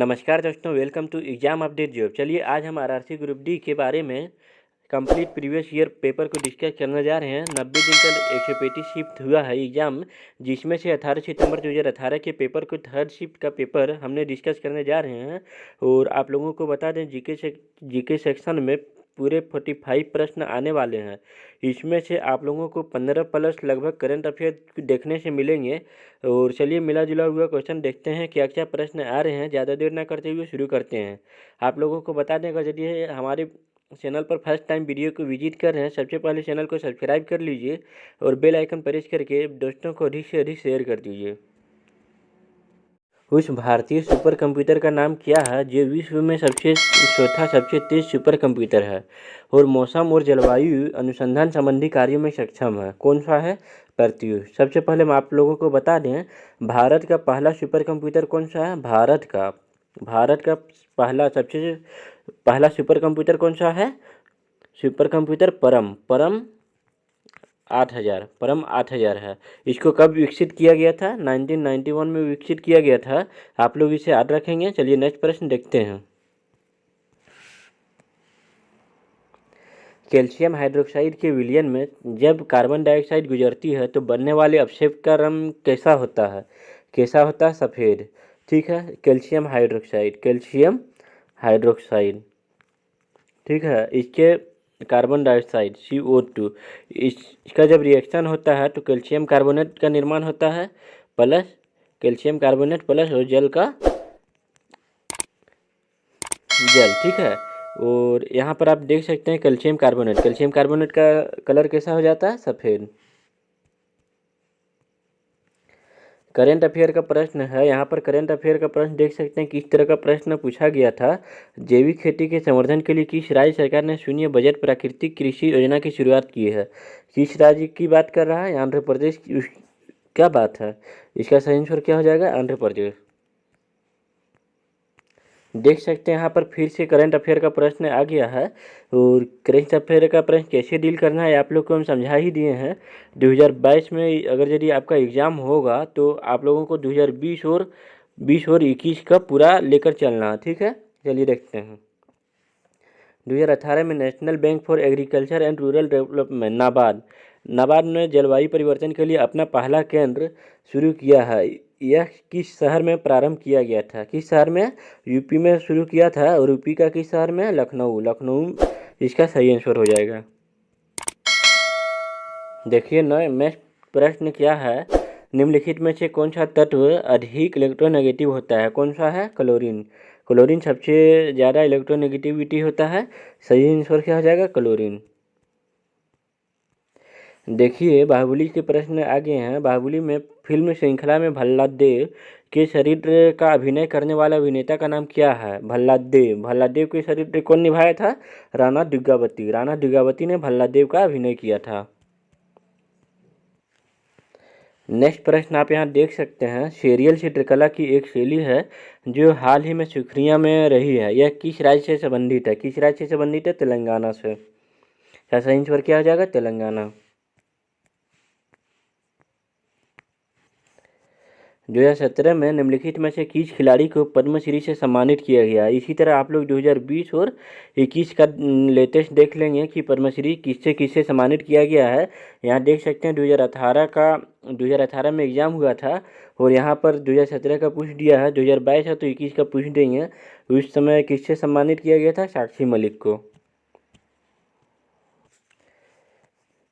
नमस्कार दोस्तों welcome to exam update job चलिए, आज हम आरआरसी ग्रुप डी के बारे में कंप्लीट प्रीवियस ईयर पेपर को डिस्कस करने जा रहे हैं। नब्बे दिन का एक सौ पैंतीस शिफ्ट हुआ है एग्ज़ाम जिसमें से अठारह सितंबर दो हज़ार अठारह के पेपर को थर्ड शिफ्ट का पेपर हमने डिस्कस करने जा रहे हैं। और आप लोगों को बता दें जीके से जीके सेक्शन में पूरे फोर्टी फाइव प्रश्न आने वाले हैं। इसमें से आप लोगों को पंद्रह प्लस लगभग करंट अफेयर देखने से मिलेंगे। और चलिए मिला जुला हुआ क्वेश्चन देखते हैं क्या क्या प्रश्न आ रहे हैं। ज़्यादा देर ना करते हुए शुरू करते हैं। आप लोगों को बता दें, अगर यदि हमारे चैनल पर फ़र्स्ट टाइम वीडियो को विज़िट कर रहे हैं, सबसे पहले चैनल को सब्सक्राइब कर लीजिए और बेल आइकन प्रेस करके दोस्तों को अधिक से अधिक शेयर कर दीजिए। उस भारतीय सुपर कंप्यूटर का नाम क्या है, जो विश्व में सबसे चौथा, सबसे तेज सुपर कंप्यूटर है? और मौसम और जलवायु अनुसंधान संबंधी कार्यों में सक्षम है। कौन सा है? पृथ्वी सबसे पहले हम आप लोगों को बता दें, भारत का पहला सुपर कंप्यूटर कौन सा है? भारत का। भारत का पहला, सबसे पहला सुपर कंप्यूटर कौन सा है? सुपर कंप्यूटर परम। परम आठ हज़ार, परम आठ हज़ार है। इसको कब विकसित किया गया था? 1991 में विकसित किया गया था। आप लोग इसे याद रखेंगे। चलिए नेक्स्ट प्रश्न देखते हैं। कैल्शियम हाइड्रोक्साइड के विलियन में जब कार्बन डाइऑक्साइड गुजरती है तो बनने वाले अपक्षेप का रंग कैसा होता है? कैसा होता है? सफ़ेद। ठीक है? Calcium hydroxide. Calcium hydroxide. ठीक है? इसके carbon dioxide C O two इसका जब रिएक्शन होता है तो कैल्शियम कार्बोनेट का निर्माण होता है प्लस कैल्शियम कार्बोनेट प्लस और जल का जल ठीक है? और यहाँ पर आप देख सकते हैं कैल्शियम कार्बोनेट कैल्शियम कार्बोनेट का कलर कैसा हो जाता है? सफ़ेद। करेंट अफेयर का प्रश्न है। यहाँ पर करेंट अफेयर का प्रश्न देख सकते हैं किस तरह का प्रश्न पूछा गया था। जैविक खेती के संवर्धन के लिए किस राज्य सरकार ने शून्य बजट प्राकृतिक कृषि योजना की शुरुआत की है? किस राज्य की बात कर रहा है? आंध्र प्रदेश की क्या बात है? इसका सही आंसर क्या हो जाएगा? आंध्र प्रदेश। देख सकते हैं यहाँ पर फिर से करंट अफेयर का प्रश्न आ गया है। और करंट अफेयर का प्रश्न कैसे डील करना है, आप लोग को हम समझा ही दिए हैं। 2022 में अगर यदि आपका एग्ज़ाम होगा तो आप लोगों को 2020 और 20 और 21 का पूरा लेकर चलना है ठीक है? चलिए देखते हैं। 2018 में national bank for agriculture and rural development NABARD NABARD ने जलवायु परिवर्तन के लिए अपना पहला केंद्र शुरू किया है। यह किस शहर में प्रारंभ किया गया था? किस शहर में? यूपी में शुरू किया था और यूपी का किस शहर में? लखनऊ। लखनऊ इसका सही आंसर हो जाएगा। देखिए न नेक्स्ट प्रश्न क्या है? निम्नलिखित में से कौन सा तत्व अधिक इलेक्ट्रोनेगेटिव होता है? कौन सा है? क्लोरीन। क्लोरीन सबसे ज़्यादा इलेक्ट्रोनेगेटिविटी होता है। सही आंसर क्या हो जाएगा? क्लोरीन। देखिए, बाहुबली के प्रश्न आगे हैं। बाहुबली में फ़िल्म श्रृंखला में भल्लादेव के शरीर का अभिनय करने वाला अभिनेता का नाम क्या है? भल्लादेव भल्लादेव के शरीर कौन निभाया था? राणा दुर्गावती। राणा दुर्गावती ने भल्लादेव का अभिनय किया था। नेक्स्ट प्रश्न आप यहाँ देख सकते हैं। सीरियल चित्रकला की एक शैली है, जो हाल ही में सुखरिया में रही है। यह किस राज्य से संबंधित है? किस राज्य से संबंधित है? तेलंगाना से। सही आंसर क्या हो जाएगा? तेलंगाना। दो हज़ार सत्रह में निम्नलिखित में से किस खिलाड़ी को पद्मश्री से सम्मानित किया गया? इसी तरह आप लोग 2020 और 21 का लेटेस्ट देख लेंगे कि पद्मश्री किससे किससे सम्मानित किया गया है। यहाँ देख सकते हैं 2018 का 2018 में एग्ज़ाम हुआ था और यहाँ पर 2017 का पूछ दिया है। 2022 है तो इक्कीस का पूछ देंगे। उस समय किससे सम्मानित किया गया था? साक्षी मलिक को।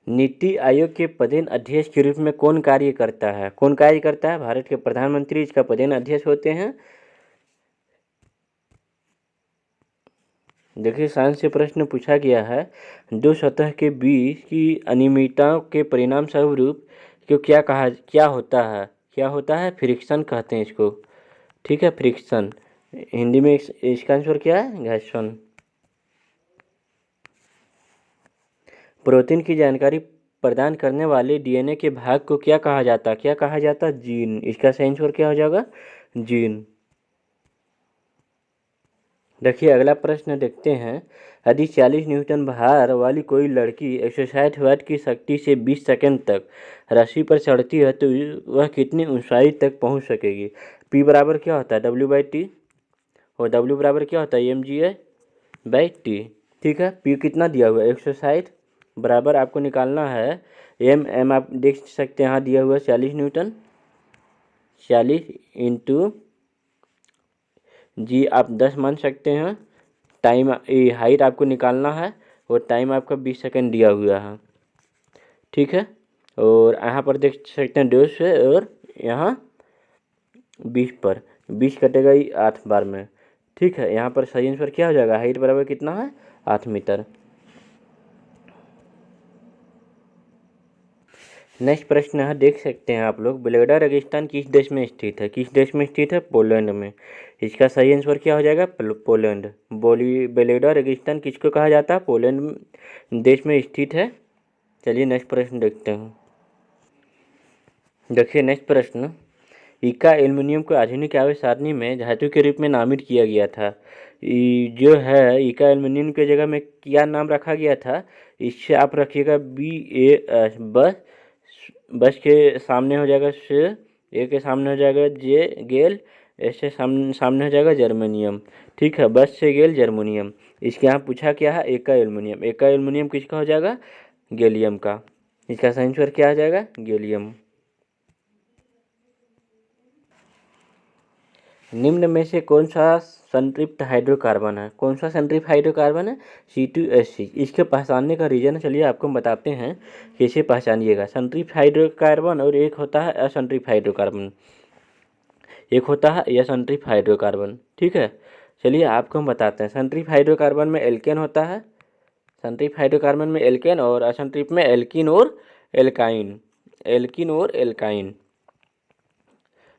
नीति आयोग के पदेन अध्यक्ष के रूप में कौन कार्य करता है? कौन कार्य करता है? भारत के प्रधानमंत्री इसका पदेन अध्यक्ष होते हैं। देखिए, साइंस से प्रश्न पूछा गया है, दो सतह के बीच की अनियमितताओं के परिणाम स्वरूप क्यों क्या कहा, क्या होता है? क्या होता है? फ्रिक्शन कहते हैं इसको। ठीक है, फ्रिक्शन। हिंदी में इसका आंसर क्या है? घर्षण प्रोटीन की जानकारी प्रदान करने वाले डीएनए के भाग को क्या कहा जाता है? क्या कहा जाता है? जीन। इसका सही आंसर क्या हो जाएगा? जीन। देखिए, अगला प्रश्न देखते हैं। यदि 40 न्यूटन भार वाली कोई लड़की एक सौ साठ वाट की शक्ति से 20 सेकंड तक रस्सी पर चढ़ती है तो वह कितनी ऊंचाई तक पहुँच सकेगी? पी बराबर क्या होता है? डब्ल्यू बाई टी और डब्ल्यू बराबर क्या होता है? M G A by T ठीक है? पी कितना दिया हुआ है? एक सौ साठ बराबर आपको निकालना है। एम एम आप देख सकते हैं यहाँ दिया हुआ चालीस न्यूटन। चालीस इंटू जी आप दस मान सकते हैं। टाइम हाइट आपको निकालना है और टाइम आपका बीस सेकंड दिया हुआ है। ठीक है? और यहाँ पर देख सकते हैं डेढ़ से और यहाँ बीस पर। बीस कटेगा ही आठ बार में। ठीक है? यहाँ पर सही आंसर क्या हो जाएगा? हाइट बराबर कितना है? आठ मीटर। नेक्स्ट प्रश्न है, देख सकते हैं आप लोग। बेलेडा रेगिस्तान किस देश में स्थित है? किस देश में स्थित है? पोलैंड में। इसका सही आंसर क्या हो जाएगा? पोलैंड। बोली बेलेडा रेगिस्तान किसको कहा जाता है? पोलैंड देश में स्थित है। चलिए नेक्स्ट प्रश्न देखते हैं। देखिए, नेक्स्ट प्रश्न। इका एल्युमिनियम को आधुनिक आवेश सारणी में धातु के रूप में नामित किया गया था। जो है, इका एल्युमिनियम के जगह में क्या नाम रखा गया था? इससे आप रखिएगा बी, ए बस बस के सामने हो जाएगा श, ए के सामने हो जाएगा जे, गेल ऐसे सामने सामने हो जाएगा जर्मनियम। ठीक है, बस से गेल, जर्मोनियम। इसके यहाँ पूछा क्या है? एका एल्युमिनियम। एका एल्युमिनियम किसका हो जाएगा? गैलियम का। इसका सही आंसर क्या आ जाएगा? गैलियम। निम्न में से कौन सा संतृप्त हाइड्रोकार्बन है? कौन सा संतृप्त हाइड्रोकार्बन है? सी टू एस सी इसके पहचानने का रीजन है चलिए आपको हम बताते हैं, कैसे पहचानिएगा? संतृप्त हाइड्रोकार्बन और एक होता है असंतृप्त हाइड्रोकार्बन एक होता है असंतृप्त हाइड्रोकार्बन ठीक है? चलिए आपको हम बताते हैं। संतृप्त हाइड्रोकार्बन में एल्केन होता है। संतृप्त हाइड्रोकार्बन में एल्केन और असंतृप्त में एल्किन और एल्काइन एल्किन और एल्काइन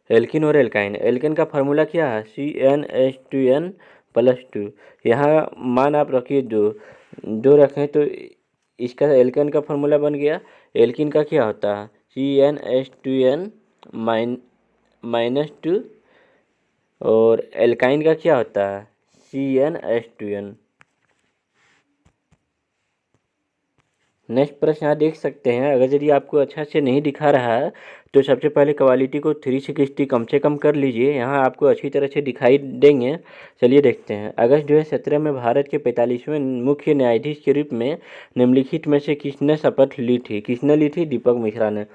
एल्किन और एल्काइन। एल्किन का फार्मूला क्या है? C N H two N plus two यहाँ मान आप रखिए दो दो रखें तो इसका एल्किन का फार्मूला बन गया। एल्किन का क्या होता है? C N H two N mine minus two और एल्काइन का क्या होता है? C N H two N next प्रश्न यहाँ देख सकते हैं, अगर यदि आपको अच्छा से नहीं दिखा रहा है तो सबसे पहले क्वालिटी को थ्री सिक्सटी कम से कम कर लीजिए, यहाँ आपको अच्छी तरह से दिखाई देंगे। चलिए देखते हैं। अगस्त दो हज़ार सत्रह में भारत के पैंतालीसवें मुख्य न्यायाधीश के रूप में निम्नलिखित में से किसने शपथ ली थी? किसने ली थी? दीपक मिश्रा ने।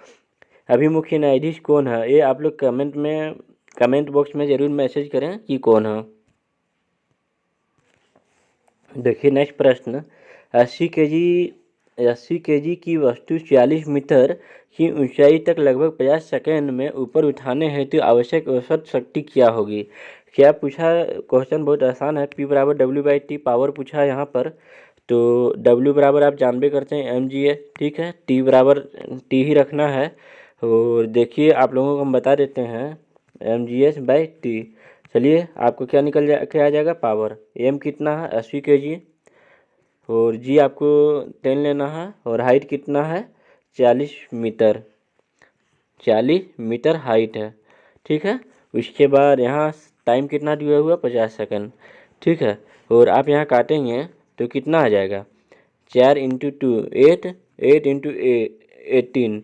अभी मुख्य न्यायाधीश कौन है? ये आप लोग कमेंट में कमेंट बॉक्स में ज़रूर मैसेज करें कि कौन है। देखिए नेक्स्ट प्रश्न। अस्सी के जी अस्सी के जी की वस्तु छियालीस मीटर की ऊंचाई तक लगभग पचास सेकेंड में ऊपर उठाने हेतु आवश्यक औसत शक्ति क्या होगी? क्या पूछा क्वेश्चन बहुत आसान है पी बराबर डब्ल्यू बाई टी पावर पूछा है यहाँ पर। तो डब्ल्यू बराबर आप जानबे करते हैं एम जी ए ठीक है? टी बराबर टी ही रखना है। और देखिए, आप लोगों को हम बता देते हैं M G S by T चलिए, आपको क्या निकल जा, क्या आ जाएगा? पावर एम कितना है? अस्सी के जी और जी आपको टेन लेना है और हाइट कितना है? चालीस मीटर। चालीस मीटर हाइट है। ठीक है? उसके बाद यहाँ टाइम कितना दिया हुआ पचास सेकंड ठीक है? और आप यहाँ काटेंगे तो कितना आ जाएगा? चार into two eight eight into eighteen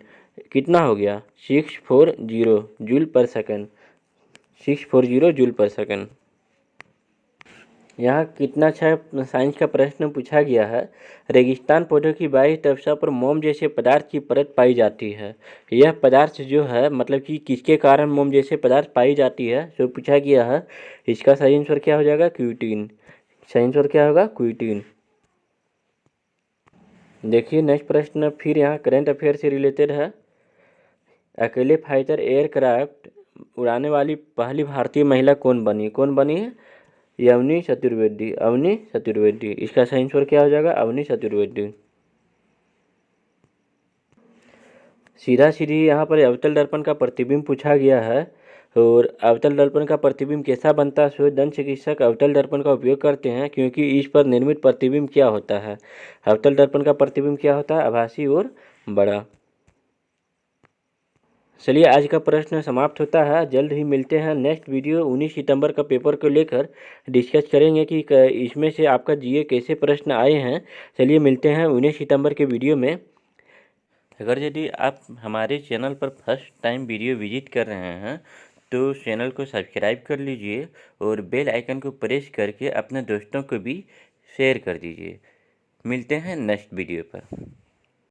कितना हो गया? Six four zero joule per second six four zero joule per second यहाँ कितना अच्छा साइंस का प्रश्न पूछा गया है। रेगिस्तान पौधों की बाह्य तपसा पर मोम जैसे पदार्थ की परत पाई जाती है। यह पदार्थ जो है मतलब कि किसके कारण मोम जैसे पदार्थ पाई जाती है, जो पूछा गया है, इसका सही आंसर क्या हो जाएगा? क्यूटीन। सही आंसर क्या होगा? क्यूटीन। देखिए, नेक्स्ट प्रश्न फिर यहाँ करेंट अफेयर से रिलेटेड है। अकेले फाइटर एयरक्राफ्ट उड़ाने वाली पहली भारतीय महिला कौन बनी? कौन बनी है? अवनी चतुर्वेदी अवनी चतुर्वेदी इसका सही आंसर क्या हो जाएगा? अवनी चतुर्वेदी सीधा सीधी यहाँ पर अवतल दर्पण का प्रतिबिंब पूछा गया है और अवतल दर्पण का प्रतिबिंब कैसा बनता है? सो दंत चिकित्सक अवतल दर्पण का उपयोग करते हैं क्योंकि इस पर निर्मित प्रतिबिंब क्या होता है? अवतल दर्पण का प्रतिबिंब क्या होता है? आभासी और बड़ा। चलिए आज का प्रश्न समाप्त होता है। जल्द ही मिलते हैं नेक्स्ट वीडियो 19 सितंबर का पेपर को लेकर। डिस्कस करेंगे कि इसमें से आपका जीए कैसे प्रश्न आए हैं। चलिए मिलते हैं उन्नीस सितंबर के वीडियो में। अगर यदि आप हमारे चैनल पर फ़र्स्ट टाइम वीडियो विज़िट कर रहे हैं तो चैनल को सब्सक्राइब कर लीजिए और बेल आइकन को प्रेस करके अपने दोस्तों को भी शेयर कर दीजिए। मिलते हैं नेक्स्ट वीडियो पर।